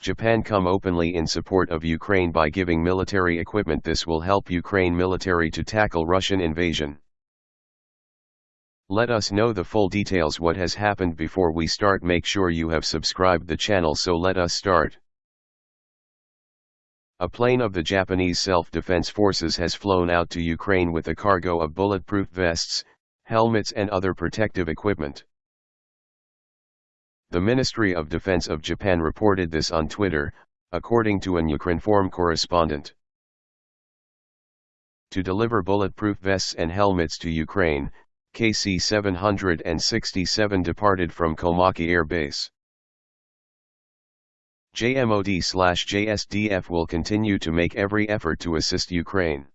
Japan come openly in support of Ukraine by giving military equipment this will help Ukraine military to tackle Russian invasion. Let us know the full details what has happened before we start make sure you have subscribed the channel so let us start. A plane of the Japanese Self-Defense Forces has flown out to Ukraine with a cargo of bulletproof vests, helmets and other protective equipment. The Ministry of Defense of Japan reported this on Twitter, according to an Ukrinform correspondent. To deliver bulletproof vests and helmets to Ukraine, KC-767 departed from Komaki Air Base. JMOD-JSDF will continue to make every effort to assist Ukraine.